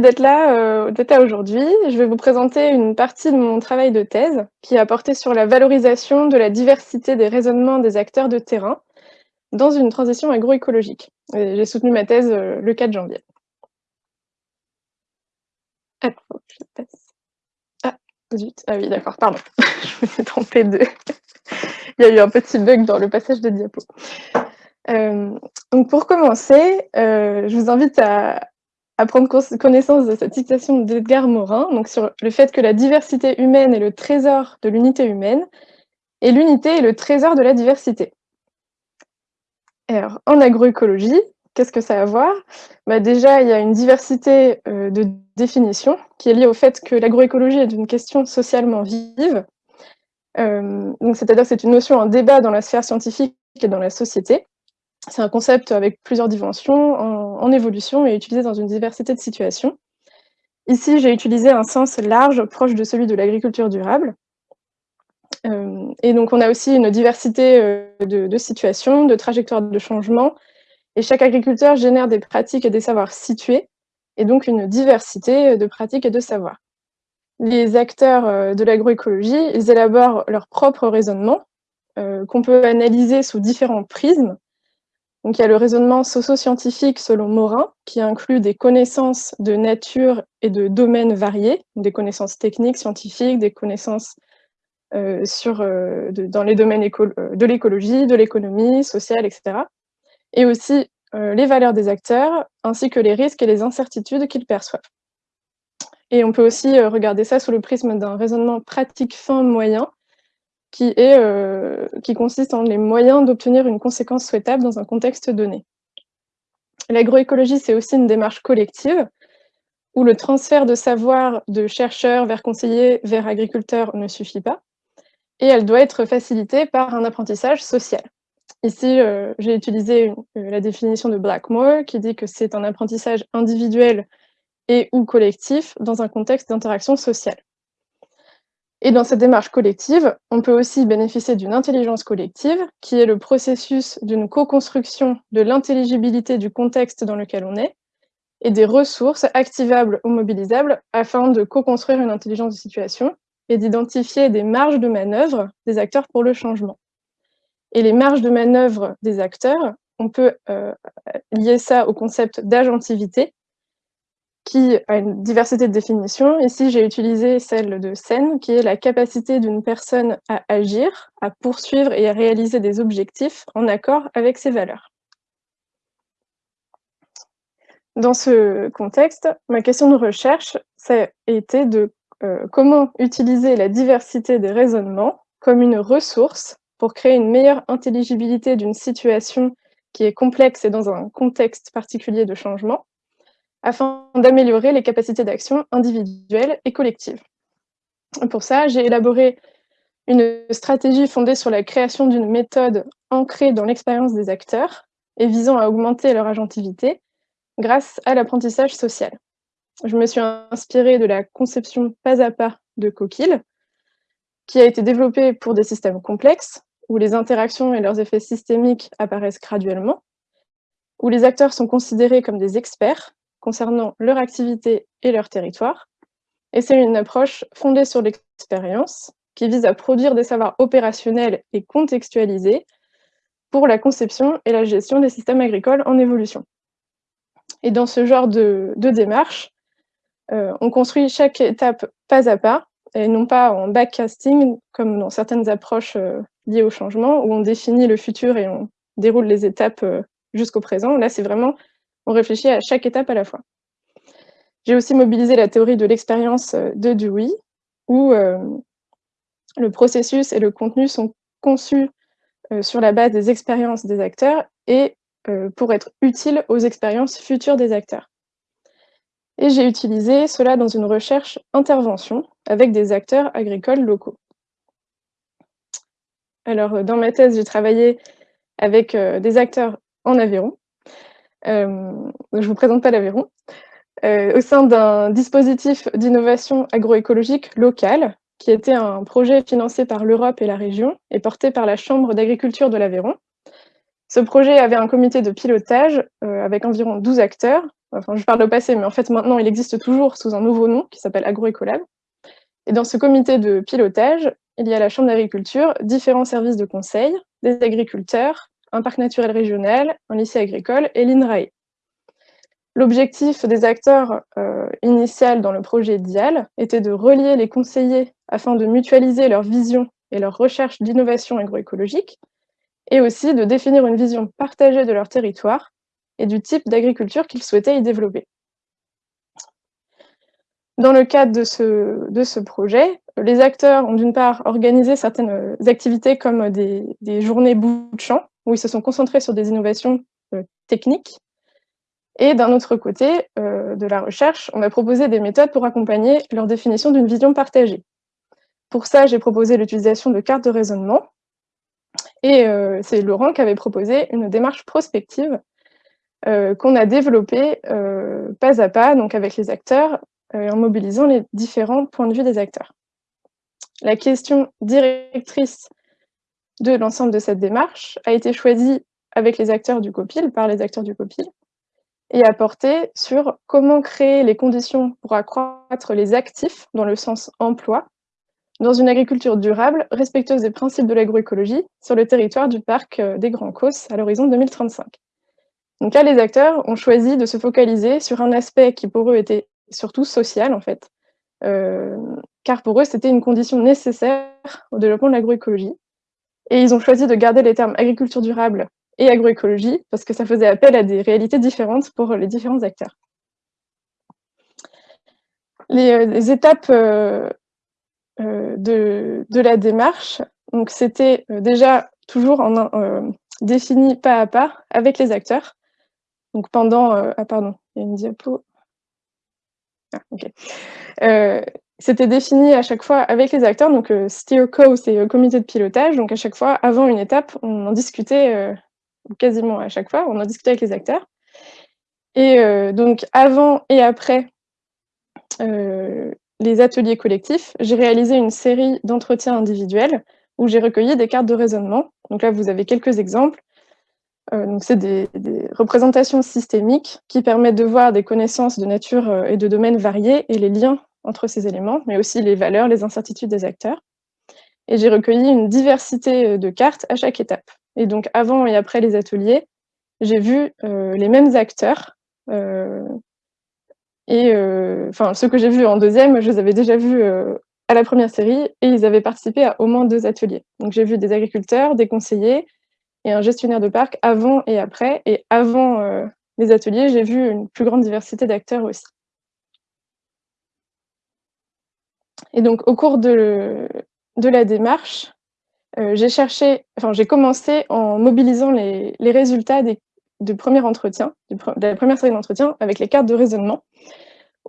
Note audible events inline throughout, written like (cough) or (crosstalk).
d'être là, heu, d'être là aujourd'hui. Je vais vous présenter une partie de mon travail de thèse qui a porté sur la valorisation de la diversité des raisonnements des acteurs de terrain dans une transition agroécologique j'ai soutenu ma thèse, heu, le 4 janvier. Que je passe. Ah zut, ah oui d'accord, pardon, (laughs) je me suis trompée de (laughs) il y a eu un petit bug dans le passage de diapos. Hem, donc pour commencer, je vous invite à à prendre connaissance de cette citation d'Edgar Morin, donc sur le fait que la diversité humaine est le trésor de l'unité humaine et l'unité est le trésor de la diversité. Alors, en agroécologie, qu'est-ce que ça a à voir? Bah, déjà, il y a une diversité, heu, de définitions qui est liée au fait que l'agroécologie est une question socialement vive. Donc c'est-à-dire c'est une notion en débat dans la sphère scientifique et dans la société. C'est un concept avec plusieurs dimensions, en en évolution et utilisé dans une diversité de situations. Ici, j'ai utilisé un sens large, proche de celui de l'agriculture durable. Hem et donc on a aussi une diversité, heu, de situations, de trajectoires de changement et chaque agriculteur génère des pratiques et des savoirs situés et donc une diversité, de pratiques et de savoirs. Les acteurs, heu, de l'agroécologie, ils élaborent leur propre raisonnement, qu'on peut analyser sous différents prismes. Donc il y a le raisonnement socio-scientifique selon Morin, qui inclut des connaissances de nature et de domaines variés, des connaissances techniques, scientifiques, des connaissances, heu, de dans les domaines heu, de l'écologie, de l'économie sociale et cetera et aussi, les valeurs des acteurs, ainsi que les risques et les incertitudes qu'ils perçoivent. Et on peut aussi, regarder ça sous le prisme d'un raisonnement pratique fin moyen qui est, heu, qui consiste en les moyens d'obtenir une conséquence souhaitable dans un contexte donné. L'agroécologie, c'est aussi une démarche collective où le transfert de savoir de chercheurs vers conseillers, vers agriculteurs ne suffit pas et elle doit être facilitée par un apprentissage social. Ici, heu, j'ai utilisé heu, la définition de Blackmore qui dit que c'est un apprentissage individuel et ou collectif dans un contexte d'interaction sociale. Et dans cette démarche collective, on peut aussi bénéficier d'une intelligence collective, qui est le processus d'une co-construction de l'intelligibilité du contexte dans lequel on est et des ressources activables ou mobilisables afin de co-construire une intelligence de situation et d'identifier des marges de manœuvre des acteurs pour le changement. Et les marges de manœuvre des acteurs, on peut, heu, lier ça au concept d'agentivité qui a une diversité de définitions. Ici, j'ai utilisé celle de Sen, qui est la capacité d'une personne à agir, à poursuivre et à réaliser des objectifs en accord avec ses valeurs. Dans ce contexte, ma question de recherche, ça a été de, heu, comment utiliser la diversité des raisonnements comme une ressource pour créer une meilleure intelligibilité d'une situation qui est complexe et dans un contexte particulier de changement, afin d'améliorer les capacités d'action individuelles et collectives. Pour ça, j'ai élaboré une stratégie fondée sur la création d'une méthode ancrée dans l'expérience des acteurs et visant à augmenter leur agentivité grâce à l'apprentissage social. Je me suis inspirée de la conception pas à pas de Coquille, qui a été développée pour des systèmes complexes, où les interactions et leurs effets systémiques apparaissent graduellement, où les acteurs sont considérés comme des experts concernant leur activité et leur territoire. Et c'est une approche fondée sur l'expérience, qui vise à produire des savoirs opérationnels et contextualisés pour la conception et la gestion des systèmes agricoles en évolution. Et dans ce genre de, démarche, euh, on construit chaque étape pas à pas, et non pas en backcasting, comme dans certaines approches euh, liées au changement, où on définit le futur et on déroule les étapes euh, jusqu'au présent. Là, c'est vraiment on réfléchit à chaque étape à la fois. J'ai aussi mobilisé la théorie de l'expérience euh, de Dewey, où euh, le processus et le contenu sont conçus euh, sur la base des expériences des acteurs et pour être utiles aux expériences futures des acteurs. Et j'ai utilisé cela dans une recherche intervention avec des acteurs agricoles locaux. Alors, dans ma thèse, j'ai travaillé avec des acteurs en Aveyron, je ne vous présente pas l'Aveyron, euh, au sein d'un dispositif d'innovation agroécologique local, qui était un projet financé par l'Europe et la région et porté par la Chambre d'agriculture de l'Aveyron. Ce projet avait un comité de pilotage euh, avec environ 12 acteurs enfin je parle au passé, mais en fait maintenant il existe toujours sous un nouveau nom qui s'appelle Agroécolab. Et dans ce comité de pilotage, il y a la Chambre d'agriculture, différents services de conseil, des agriculteurs, un parc naturel régional, un lycée agricole et l'INRAE. L'objectif des acteurs euh, dans le projet DIAL était de relier les conseillers afin de mutualiser leur vision et leur recherche d'innovation agroécologique, et aussi de définir une vision partagée de leur territoire et du type d'agriculture qu'ils souhaitaient y développer. Dans le cadre de ce, de ce projet, les acteurs ont d'une part organisé certaines activités comme des, journées bout de champ, où ils se sont concentrés sur des innovations euh, techniques, et d'un autre côté euh, de la recherche, on a proposé des méthodes pour accompagner leur définition d'une vision partagée. Pour ça, j'ai proposé l'utilisation de cartes de raisonnement, et euh, c'est Laurent qui avait proposé une démarche prospective qu'on a développée pas à pas, donc avec les acteurs, en mobilisant les différents points de vue des acteurs. La question directrice de l'ensemble de cette démarche a été choisie avec les acteurs du COPIL, par les acteurs du COPIL, et a porté sur comment créer les conditions pour accroître les actifs, dans le sens emploi, dans une agriculture durable, respectueuse des principes de l'agroécologie, sur le territoire du parc euh, des Grands Causses à l'horizon 2035. Donc là, les acteurs ont choisi de se focaliser sur un aspect qui pour eux était surtout social, en fait, euh, car pour eux, c'était une condition nécessaire au développement de l'agroécologie. Et ils ont choisi de garder les termes agriculture durable et agroécologie, parce que ça faisait appel à des réalités différentes pour les différents acteurs. Les, euh, étapes euh, de, la démarche. Donc c'était euh, déjà toujours en, euh, défini pas à pas avec les acteurs. Donc pendant... ah pardon, il y a une diapo. Ah, ok. C'était défini à chaque fois avec les acteurs, donc SteerCo, c'est le comité de pilotage, donc à chaque fois, avant une étape, on en discutait, quasiment à chaque fois, on en discutait avec les acteurs. Et donc avant et après les ateliers collectifs, j'ai réalisé une série d'entretiens individuels où j'ai recueilli des cartes de raisonnement. Donc là, vous avez quelques exemples. Euh, c'est des, représentations systémiques qui permettent de voir des connaissances de nature euh, et de domaines variés et les liens entre ces éléments, mais aussi les valeurs, les incertitudes des acteurs. Et j'ai recueilli une diversité euh, de cartes à chaque étape. Et donc, avant et après les ateliers, j'ai vu les mêmes acteurs et euh, enfin, ceux que j'ai vus en deuxième, je les avais déjà vus euh, à la première série et ils avaient participé à au moins deux ateliers. Donc j'ai vu des agriculteurs, des conseillers et un gestionnaire de parc avant et après. Et avant euh, les ateliers, j'ai vu une plus grande diversité d'acteurs aussi. Et donc au cours de, la démarche, j'ai cherché, enfin j'ai commencé en mobilisant les, résultats des, premier entretien, de la première série d'entretien avec les cartes de raisonnement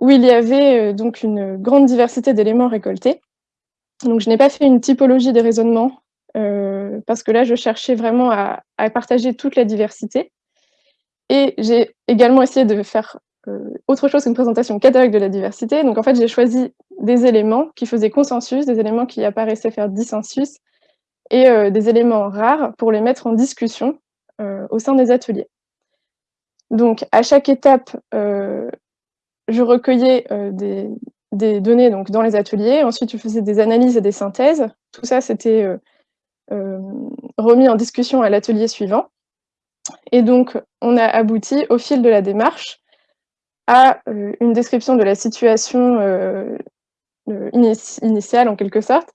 où il y avait euh, donc une grande diversité d'éléments récoltés. Donc je n'ai pas fait une typologie des raisonnements, euh, parce que là je cherchais vraiment à, partager toute la diversité. Et j'ai également essayé de faire euh, autre chose qu'une présentation catalogue de la diversité. Donc en fait j'ai choisi des éléments qui faisaient consensus, des éléments qui apparaissaient faire dissensus, et des éléments rares pour les mettre en discussion au sein des ateliers. Donc à chaque étape, je recueillais euh, des, données donc, dans les ateliers, ensuite je faisais des analyses et des synthèses. Tout ça, c'était euh, euh, remis en discussion à l'atelier suivant. Et donc, on a abouti, au fil de la démarche, à une description de la situation initiale, en quelque sorte,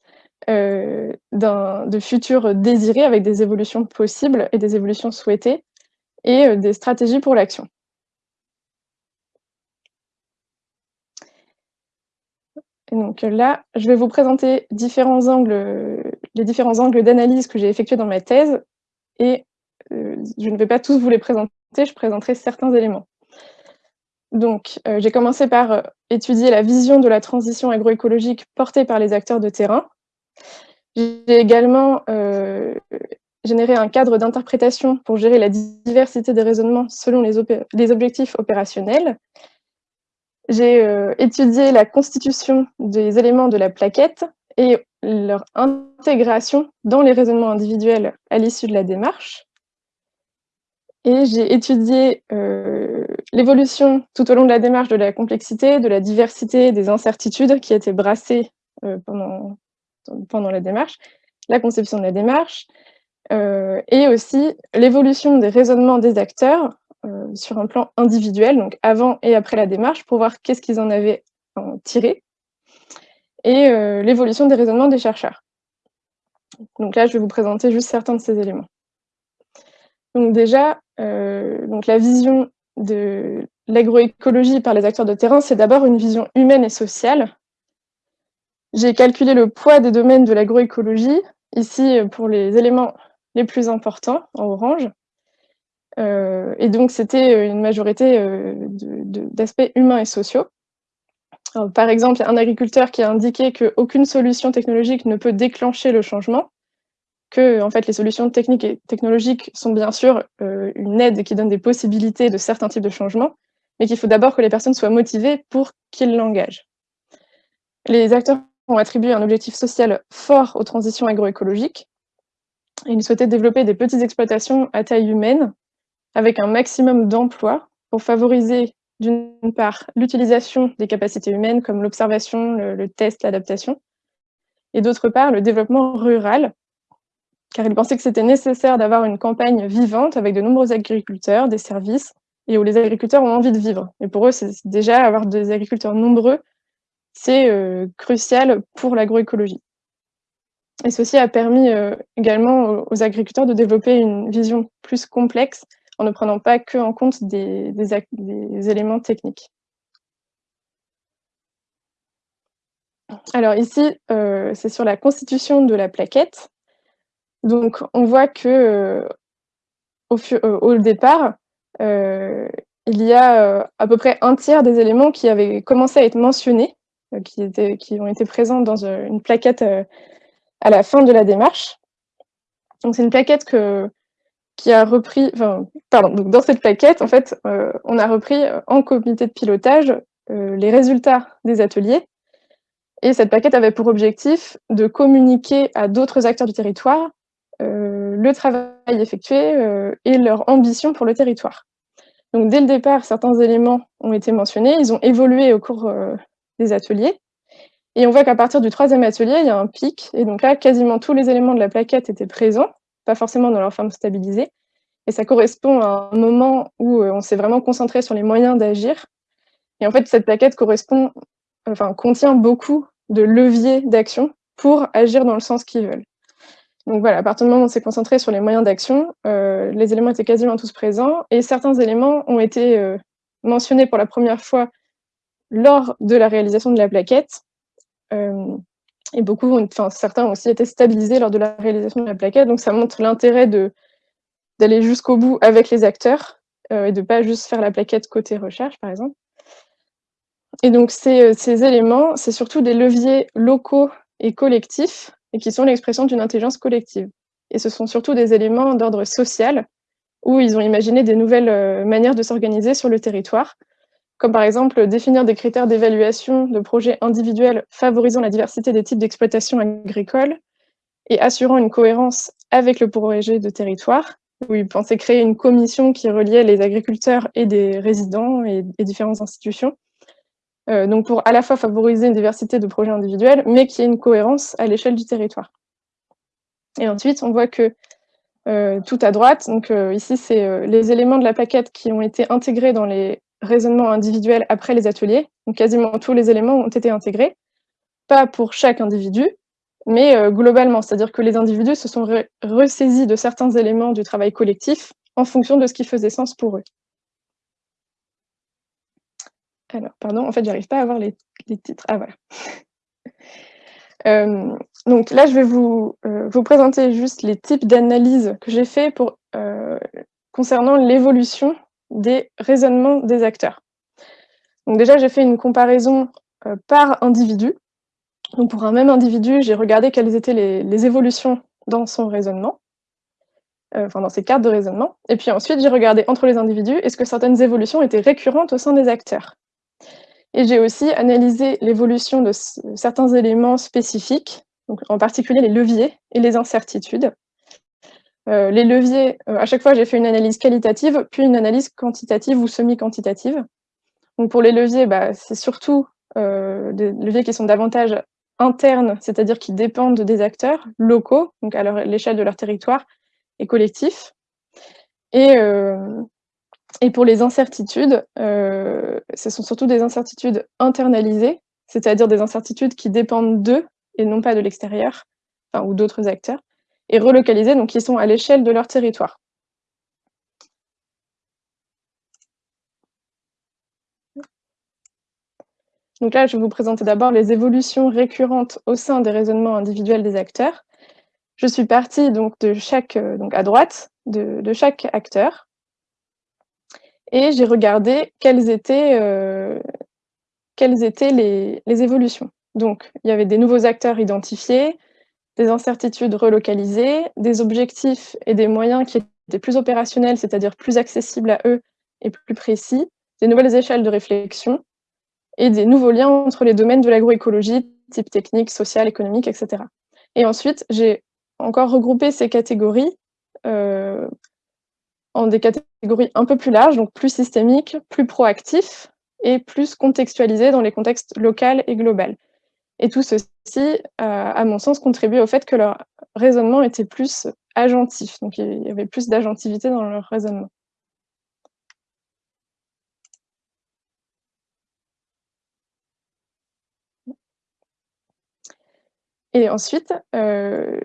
de futurs désirés avec des évolutions possibles et des évolutions souhaitées, et des stratégies pour l'action. donc là, je vais vous présenter différents angles, les différents angles d'analyse que j'ai effectués dans ma thèse, et euh, je ne vais pas tous vous les présenter, je présenterai certains éléments. Donc, euh, j'ai commencé par euh, étudier la vision de la transition agroécologique portée par les acteurs de terrain. J'ai également généré un cadre d'interprétation pour gérer la diversité des raisonnements selon les, objectifs opérationnels. J'ai euh, étudié la constitution des éléments de la plaquette et leur intégration dans les raisonnements individuels à l'issue de la démarche. Et j'ai étudié euh, l'évolution tout au long de la démarche de la complexité, de la diversité, des incertitudes qui étaient brassées pendant, pendant la démarche, la conception de la démarche, et aussi l'évolution des raisonnements des acteurs sur un plan individuel, donc avant et après la démarche, pour voir qu'est-ce qu'ils en avaient tiré, et l'évolution des raisonnements des chercheurs. Donc là, je vais vous présenter juste certains de ces éléments. Donc déjà, donc la vision de l'agroécologie par les acteurs de terrain, c'est d'abord une vision humaine et sociale. J'ai calculé le poids des domaines de l'agroécologie, ici pour les éléments les plus importants, en orange. Euh, et donc, c'était une majorité euh, d'aspects humains et sociaux. par exemple, un agriculteur qui a indiqué qu'aucune solution technologique ne peut déclencher le changement, que en fait, les solutions techniques et technologiques sont bien sûr euh, une aide qui donne des possibilités de certains types de changements, mais qu'il faut d'abord que les personnes soient motivées pour qu'ils l'engagent. Les acteurs ont attribué un objectif social fort aux transitions agroécologiques. Ils souhaitaient développer des petites exploitations à taille humaine, avec un maximum d'emplois pour favoriser d'une part l'utilisation des capacités humaines comme l'observation, le, test, l'adaptation, et d'autre part le développement rural, car ils pensaient que c'était nécessaire d'avoir une campagne vivante avec de nombreux agriculteurs, des services, et où les agriculteurs ont envie de vivre. Et pour eux, c'est déjà avoir des agriculteurs nombreux, c'est euh, crucial pour l'agroécologie. Et ceci a permis euh, également aux agriculteurs de développer une vision plus complexe en ne prenant pas que en compte des, éléments techniques. Alors ici, euh, c'est sur la constitution de la plaquette. Donc on voit que euh, euh, au, départ, il y a à peu près un tiers des éléments qui avaient commencé à être mentionnés, qui, ont été présents dans une plaquette à la fin de la démarche. Donc c'est une plaquette que, qui a repris, pardon, dans cette plaquette, en fait, euh, on a repris euh, en comité de pilotage euh, les résultats des ateliers. Et cette plaquette avait pour objectif de communiquer à d'autres acteurs du territoire le travail effectué et leur ambition pour le territoire. Donc dès le départ, certains éléments ont été mentionnés, ils ont évolué au cours des ateliers. Et on voit qu'à partir du troisième atelier, il y a un pic. Et donc là, quasiment tous les éléments de la plaquette étaient présents pas forcément dans leur forme stabilisée. Et ça correspond à un moment où euh, on s'est vraiment concentré sur les moyens d'agir. Et en fait, cette plaquette correspond, enfin, contient beaucoup de leviers d'action pour agir dans le sens qu'ils veulent. Donc voilà, à partir du moment où on s'est concentré sur les moyens d'action, euh, les éléments étaient quasiment tous présents et certains éléments ont été euh, mentionnés pour la première fois lors de la réalisation de la plaquette. Et beaucoup, enfin certains ont aussi été stabilisés lors de la réalisation de la plaquette, donc ça montre l'intérêt d'aller jusqu'au bout avec les acteurs euh, et de pas juste faire la plaquette côté recherche, par exemple. Et donc euh, ces éléments, c'est surtout des leviers locaux et collectifs, et qui sont l'expression d'une intelligence collective. Et ce sont surtout des éléments d'ordre social, où ils ont imaginé des nouvelles euh, manières de s'organiser sur le territoire, comme par exemple définir des critères d'évaluation de projets individuels favorisant la diversité des types d'exploitation agricole et assurant une cohérence avec le projet de territoire, où ils pensaient créer une commission qui reliait les agriculteurs et des résidents et, différentes institutions, donc pour à la fois favoriser une diversité de projets individuels, mais qu'il y ait une cohérence à l'échelle du territoire. Et ensuite, on voit que euh, tout à droite, donc euh, ici, c'est les éléments de la plaquette qui ont été intégrés dans les raisonnement individuel après les ateliers. Donc quasiment tous les éléments ont été intégrés, pas pour chaque individu, mais euh, globalement, c'est-à-dire que les individus se sont ressaisis de certains éléments du travail collectif en fonction de ce qui faisait sens pour eux. Alors, pardon, en fait, j'arrive pas à avoir les, titres. Ah, voilà. (laughs) Euh, donc là, je vais vous, euh, vous présenter juste les types d'analyse que j'ai fait pour, concernant l'évolution des raisonnements des acteurs. Donc déjà, j'ai fait une comparaison euh, par individu. Donc pour un même individu, j'ai regardé quelles étaient les, évolutions dans son raisonnement, euh, enfin dans ses cartes de raisonnement. Et puis ensuite, j'ai regardé entre les individus, est-ce que certaines évolutions étaient récurrentes au sein des acteurs? Et j'ai aussi analysé l'évolution de certains éléments spécifiques, donc en particulier les leviers et les incertitudes. Euh, les leviers, euh, à chaque fois, j'ai fait une analyse qualitative, puis une analyse quantitative ou semi-quantitative. Donc pour les leviers, bah, c'est surtout euh, des leviers qui sont davantage internes, c'est-à-dire qui dépendent des acteurs locaux, donc à l'échelle de leur territoire, et collectifs. Et, et pour les incertitudes, ce sont surtout des incertitudes internalisées, c'est-à-dire des incertitudes qui dépendent d'eux et non pas de l'extérieur, ou d'autres acteurs et relocalisés, donc qui sont à l'échelle de leur territoire. Donc là, je vais vous présenter d'abord les évolutions récurrentes au sein des raisonnements individuels des acteurs. Je suis partie donc de chaque, euh, donc à droite, de, chaque acteur, et j'ai regardé quelles étaient, euh, étaient les, les, évolutions. Donc, il y avait des nouveaux acteurs identifiés, des incertitudes relocalisées, des objectifs et des moyens qui étaient plus opérationnels, c'est-à-dire plus accessibles à eux et plus précis, des nouvelles échelles de réflexion et des nouveaux liens entre les domaines de l'agroécologie, type technique, social, économique, etc. Et ensuite, j'ai encore regroupé ces catégories euh, en des catégories un peu plus larges, donc plus systémiques, plus proactifs et plus contextualisés dans les contextes local et global. Et tout ceci, euh, à mon sens, contribuait au fait que leur raisonnement était plus agentif. Donc il y avait plus d'agentivité dans leur raisonnement. Et ensuite, euh,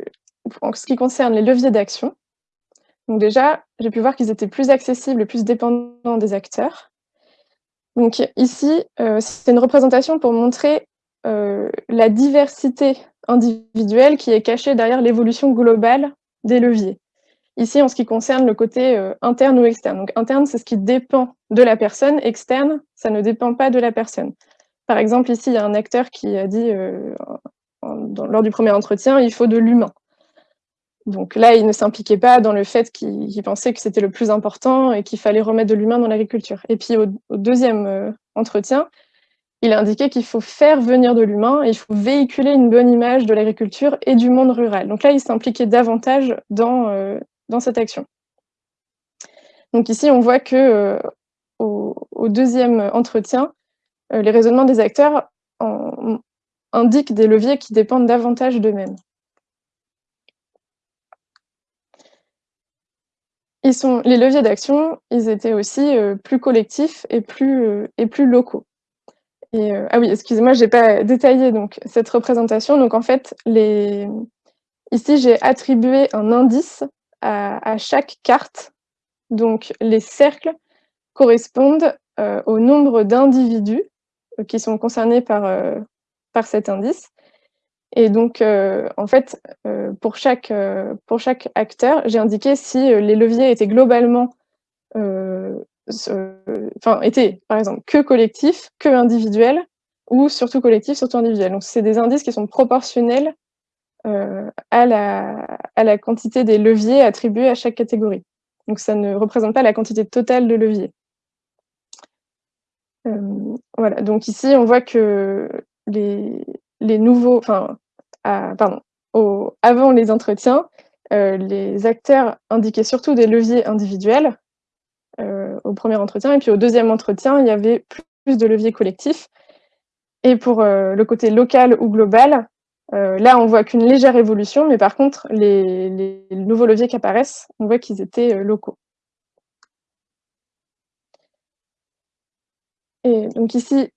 en ce qui concerne les leviers d'action, donc déjà, j'ai pu voir qu'ils étaient plus accessibles plus dépendants des acteurs. Donc ici, euh, c'est une représentation pour montrer euh, la diversité individuelle qui est cachée derrière l'évolution globale des leviers. Ici, en ce qui concerne le côté euh, interne ou externe. Donc interne, c'est ce qui dépend de la personne. Externe, ça ne dépend pas de la personne. Par exemple, ici, il y a un acteur qui a dit, lors du premier entretien, il faut de l'humain. Donc là, il ne s'impliquait pas dans le fait qu'il pensait que c'était le plus important et qu'il fallait remettre de l'humain dans l'agriculture. Et puis au, deuxième entretien, il a indiqué qu'il faut faire venir de l'humain et il faut véhiculer une bonne image de l'agriculture et du monde rural. Donc là, il s'impliquait davantage dans, euh, cette action. Donc ici, on voit que euh, au, deuxième entretien, euh, les raisonnements des acteurs indiquent des leviers qui dépendent davantage d'eux-mêmes. Les leviers d'action, ils étaient aussi plus collectifs et plus, et plus locaux. Euh, ah oui, excusez-moi, je n'ai pas détaillé donc, cette représentation. Donc en fait, les... ici, j'ai attribué un indice à, chaque carte. Donc les cercles correspondent euh, au nombre d'individus euh, qui sont concernés par, par cet indice. Et donc, en fait, pour, chaque, pour chaque acteur, j'ai indiqué si les leviers étaient globalement enfin, était, par exemple, que collectif, que individuel, ou surtout collectif, surtout individuel. Donc, c'est des indices qui sont proportionnels euh, à, la, à la quantité des leviers attribués à chaque catégorie. Donc, ça ne représente pas la quantité totale de leviers. Euh, voilà, donc ici, on voit que les, les nouveaux, enfin, avant les entretiens, euh, les acteurs indiquaient surtout des leviers individuels, euh, au premier entretien. Et puis au deuxième entretien, il y avait plus de leviers collectifs. Et pour euh, le côté local ou global, là, on voit qu'une légère évolution, mais par contre, les, nouveaux leviers qui apparaissent, on voit qu'ils étaient locaux. Et donc ici,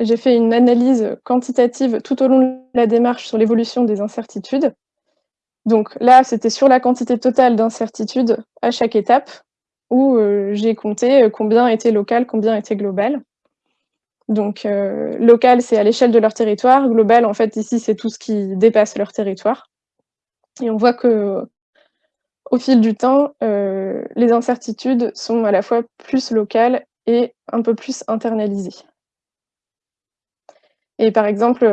j'ai fait une analyse quantitative tout au long de la démarche sur l'évolution des incertitudes. Donc là, c'était sur la quantité totale d'incertitudes à chaque étape, où euh, j'ai compté euh, combien était local, combien était global. Donc euh, local, c'est à l'échelle de leur territoire. Global, en fait, ici, c'est tout ce qui dépasse leur territoire. Et on voit que au fil du temps, les incertitudes sont à la fois plus locales et un peu plus internalisées. Et par exemple,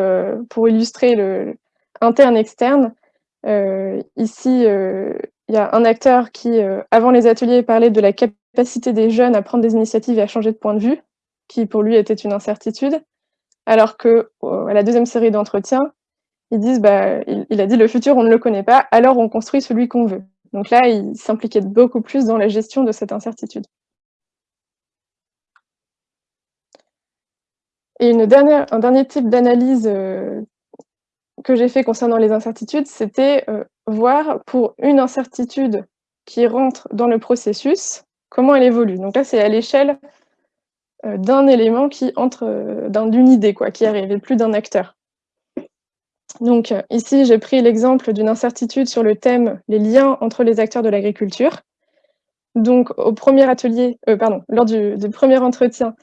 pour illustrer le interne-externe, euh, ici, euh, il y a un acteur qui, euh, avant les ateliers, parlait de la capacité des jeunes à prendre des initiatives et à changer de point de vue, qui pour lui était une incertitude, alors que à la deuxième série d'entretiens, Ils disent: «Bah», il il a dit: «Le futur, on ne le connaît pas, alors on construit celui qu'on veut». Donc là, il s'impliquait beaucoup plus dans la gestion de cette incertitude. Et un dernier type d'analyse, heu, que j'ai fait concernant les incertitudes, c'était, heu, voir pour une incertitude qui rentre dans le processus, comment elle évolue. Donc là, c'est à l'échelle, heu, d'un élément qui entre, d'une idée quoi, qui arrive et plus d'un acteur. Donc, ici, j'ai pris l'exemple d'une incertitude sur le thème: «Les liens entre les acteurs de l'agriculture». Donc au 1er atelier, pardon, lors du 1er entretien,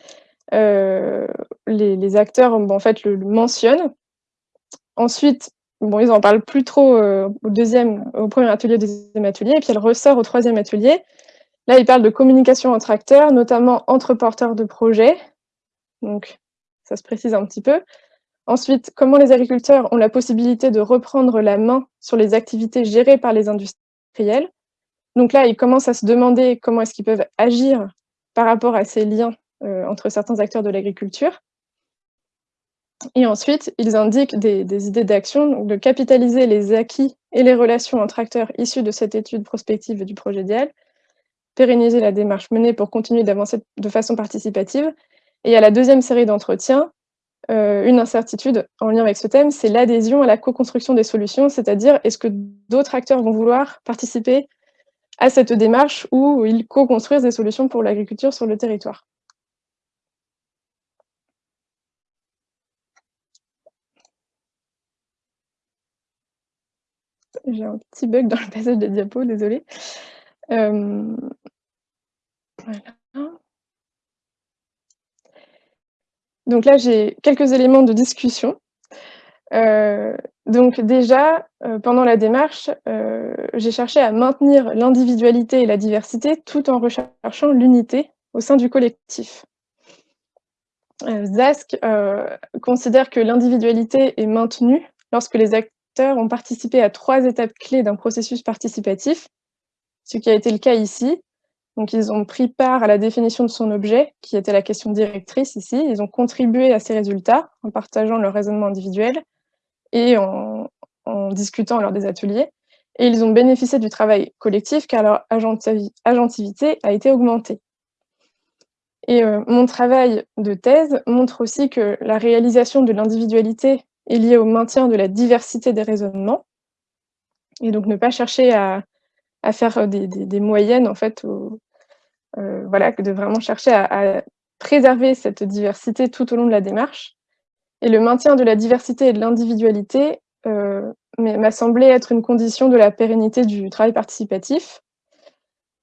les les acteurs, en fait, le mentionnent. Ensuite, bon, ils en parlent plus trop, heu, au 2e au 1er atelier, 2e atelier et puis elle ressort au 3e atelier. Là, ils parlent de communication entre acteurs, notamment entre porteurs de projets, donc ça se précise un petit peu. Ensuite, comment les agriculteurs ont la possibilité de reprendre la main sur les activités gérées par les industriels. Donc là, ils commencent à se demander comment est-ce qu'ils peuvent agir par rapport à ces liens, entre certains acteurs de l'agriculture. Et ensuite, ils indiquent des idées d'action, de capitaliser les acquis et les relations entre acteurs issus de cette étude prospective et du projet DIAL, pérenniser la démarche menée pour continuer d'avancer de façon participative et à la 2e série d'entretiens, heu, une incertitude en lien avec ce thème, c'est l'adhésion à la co-construction des solutions, c'est-à-dire est-ce que d'autres acteurs vont vouloir participer à cette démarche où ils co-construisent des solutions pour l'agriculture sur le territoire? J'ai un petit bug dans le passage des diapos, désolée. Hem, voilà. Donc là, j'ai quelques éléments de discussion. Heu, donc déjà, heu, pendant la démarche, j'ai cherché à maintenir l'individualité et la diversité tout en recherchant l'unité au sein du collectif. Zask, considère que l'individualité est maintenue lorsque les ont participé à 3 étapes clés d'un processus participatif, ce qui a été le cas ici. Donc ils ont pris part à la définition de son objet, qui était la question directrice ici. Ils ont contribué à ces résultats en partageant leur raisonnement individuel et en discutant lors des ateliers et ils ont bénéficié du travail collectif car leur agentivité a été augmentée. Et heu, mon travail de thèse montre aussi que la réalisation de l'individualité est liée au maintien de la diversité des raisonnements et donc ne pas chercher à à faire des des moyennes en fait heu, voilà, de vraiment chercher à préserver cette diversité tout au long de la démarche et le maintien de la diversité et de l'individualité, m'est m'a semblé être une condition de la pérennité du travail participatif.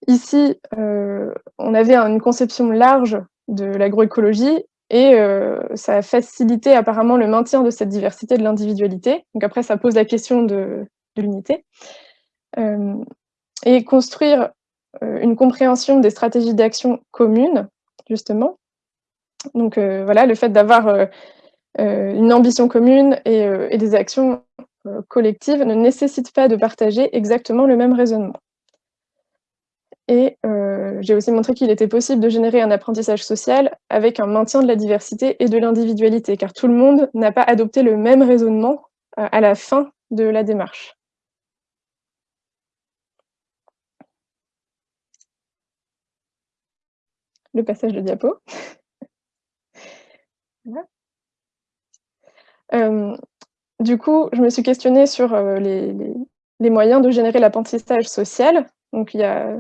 Ici, on avait une conception large de l'agroécologie et heu, ça a facilité apparemment le maintien de cette diversité, de l'individualité. Donc après ça pose la question de l'unité. Hem et construire, heu, une compréhension des stratégies d'action communes, justement. Donc voilà, le fait d'avoir, une ambition commune et des actions, collectives ne nécessite pas de partager exactement le même raisonnement. Et heu, j'ai aussi montré qu'il était possible de générer un apprentissage social avec un maintien de la diversité et de l'individualité, car tout le monde n'a pas adopté le même raisonnement, heu, à la fin de la démarche. Le passage de diapo. (laughs) Hem, du coup, je me suis questionnée sur, les les les moyens de générer l'apprentissage social. Donc il y a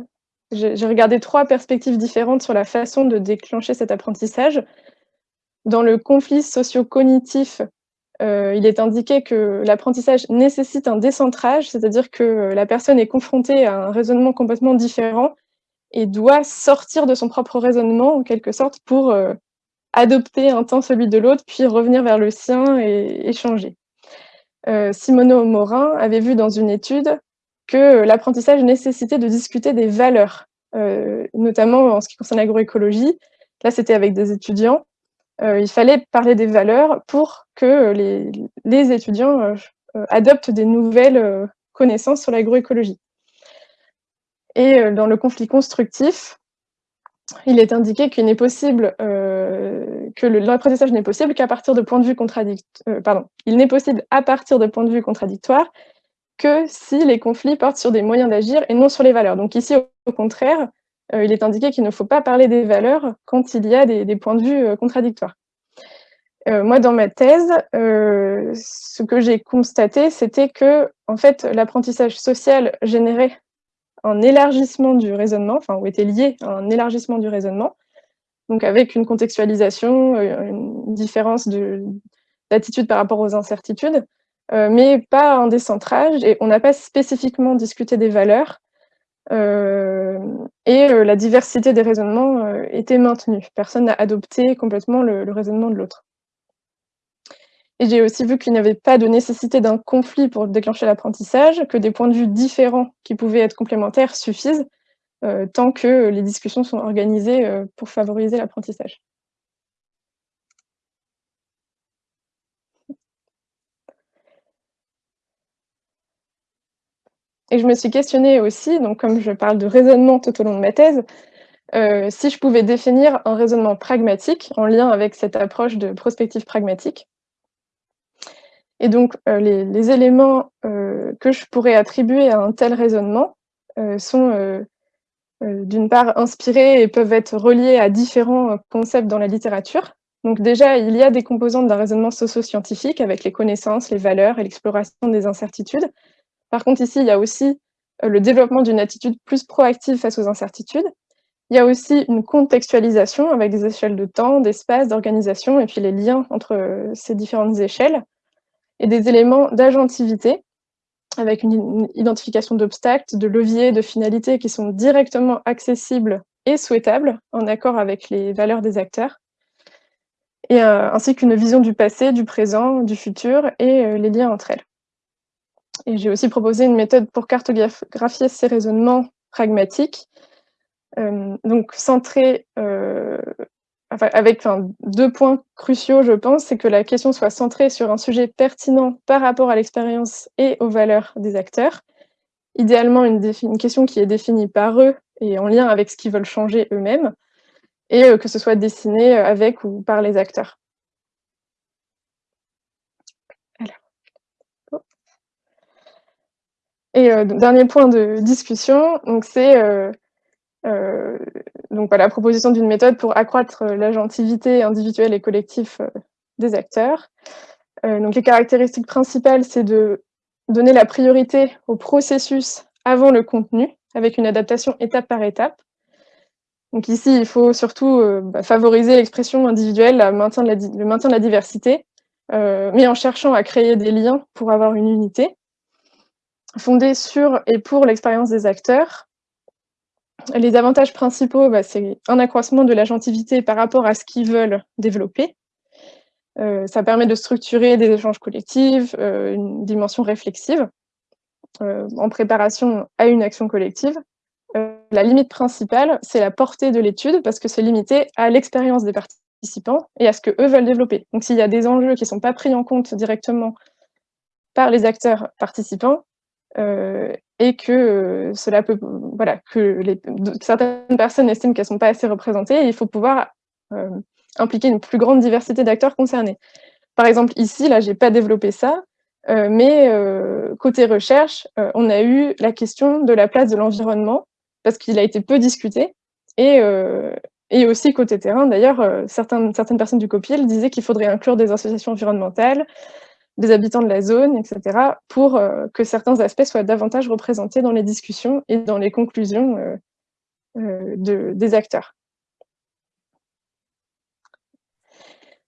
j'ai regardé 3 perspectives différentes sur la façon de déclencher cet apprentissage. Dans le conflit socio-cognitif, heu, il est indiqué que l'apprentissage nécessite un décentrage, c'est-à-dire que la personne est confrontée à un raisonnement complètement différent et doit sortir de son propre raisonnement en quelque sorte pour, heu, adopter un temps celui de l'autre, puis revenir vers le sien et échanger. Heu, Simoneau Morin avait vu dans une étude que l'apprentissage nécessitait de discuter des valeurs, heu, notamment en ce qui concerne l'agroécologie. Là, c'était avec des étudiants. Heu, il fallait parler des valeurs pour que les étudiants, heu, adoptent des nouvelles, connaissances sur l'agroécologie. Et dans le conflit constructif il est indiqué qu'il n'est possible, euh, que l'apprentissage n'est possible qu'à partir de points de vue contradictoires, euh, pardon, il n'est possible à partir de points de vue contradictoires que si les conflits portent sur des moyens d'agir et non sur les valeurs. Donc ici, au contraire, euh, il est indiqué qu'il ne faut pas parler des valeurs quand il y a des, points de vue contradictoires. moi, dans ma thèse, ce que j'ai constaté, c'était que, en fait, l'apprentissage social générait un élargissement du raisonnement, enfin, ou était lié à un élargissement du raisonnement, donc avec une contextualisation, euh, une différence d'attitude par rapport aux incertitudes, euh, mais pas un décentrage, et on n'a pas spécifiquement discuté des valeurs, euh, et la diversité des raisonnements était maintenue. Personne n'a adopté complètement le raisonnement de l'autre. Et j'ai aussi vu qu'il n'y avait pas de nécessité d'un conflit pour déclencher l'apprentissage, que des points de vue différents qui pouvaient être complémentaires suffisent, euh, tant que les discussions sont organisées euh, pour favoriser l'apprentissage. Et je me suis questionnée aussi, donc comme je parle de raisonnement tout au long de ma thèse, euh, si je pouvais définir un raisonnement pragmatique en lien avec cette approche de prospective pragmatique. Et donc, euh, les, éléments euh, que je pourrais attribuer à un tel raisonnement sont d'une part inspirés et peuvent être reliés à différents concepts dans la littérature. Donc déjà, il y a des composantes d'un raisonnement socio-scientifique avec les connaissances, les valeurs et l'exploration des incertitudes. Par contre, ici, il y a aussi le développement d'une attitude plus proactive face aux incertitudes. Il y a aussi une contextualisation avec des échelles de temps, d'espace, d'organisation, et puis les liens entre ces différentes échelles et des éléments d'agentivité, avec une, identification d'obstacles, de leviers, de finalités qui sont directement accessibles et souhaitables, en accord avec les valeurs des acteurs, et, euh, ainsi qu'une vision du passé, du présent, du futur, et euh, les liens entre elles. Et j'ai aussi proposé une méthode pour cartographier ces raisonnements pragmatiques, euh, donc centrés avec deux points cruciaux, je pense, c'est que la question soit centrée sur un sujet pertinent par rapport à l'expérience et aux valeurs des acteurs. Idéalement, une, question qui est définie par eux et en lien avec ce qu'ils veulent changer eux-mêmes, et euh, que ce soit dessiné avec ou par les acteurs. Et euh, dernier point de discussion, c'est euh, euh, voilà, proposition d'une méthode pour accroître l'agentivité individuelle et collective des acteurs. donc les caractéristiques principales, c'est de donner la priorité au processus avant le contenu, avec une adaptation étape par étape. Donc ici, il faut surtout bah, favoriser l'expression individuelle, le maintien de la diversité, mais en cherchant à créer des liens pour avoir une unité, fondée sur et pour l'expérience des acteurs, les avantages principaux, bah, c'est un accroissement de l'agentivité par rapport à ce qu'ils veulent développer. Euh, ça permet de structurer des échanges collectifs, euh, une dimension réflexive, euh, en préparation à une action collective. la limite principale, c'est la portée de l'étude, parce que c'est limité à l'expérience des participants et à ce qu'eux veulent développer. Donc s'il y a des enjeux qui ne sont pas pris en compte directement par les acteurs participants, et que euh, cela peut, voilà, que certaines personnes estiment qu'elles ne sont pas assez représentées, et il faut pouvoir euh, impliquer une plus grande diversité d'acteurs concernés. Par exemple, ici, là, j'ai pas développé ça, mais côté recherche, on a eu la question de la place de l'environnement, parce qu'il a été peu discuté, et, et aussi côté terrain, d'ailleurs, certaines, certaines personnes du COPIL disaient qu'il faudrait inclure des associations environnementales, des habitants de la zone, etc., pour euh, que certains aspects soient davantage représentés dans les discussions et dans les conclusions euh, euh, de, des acteurs.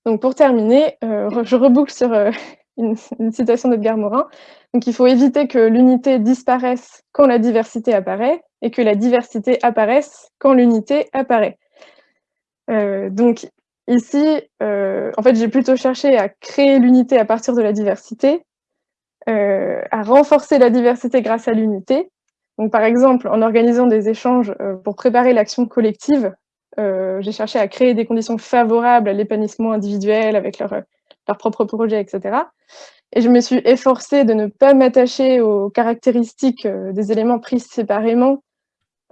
Donc pour terminer, je reboucle sur (laughs) une, citation d'Edgar Morin. Donc il faut éviter que l'unité disparaisse quand la diversité apparaît et que la diversité apparaisse quand l'unité apparaît. donc Ici, euh, en fait, j'ai plutôt cherché à créer l'unité à partir de la diversité, euh, à renforcer la diversité grâce à l'unité. Donc, par exemple, en organisant des échanges euh, pour préparer l'action collective, j'ai cherché à créer des conditions favorables à l'épanouissement individuel avec leur, leur propre projet, etc. Et je me suis efforcée de ne pas m'attacher aux caractéristiques des éléments pris séparément,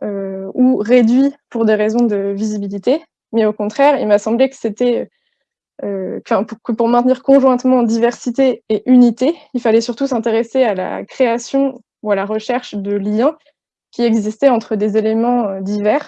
ou réduit pour des raisons de visibilité, mais au contraire, il m'a semblé que c'était, qu'un pour maintenir conjointement diversité et unité, il fallait surtout s'intéresser à la création ou à la recherche de liens qui existaient entre des éléments, heu, divers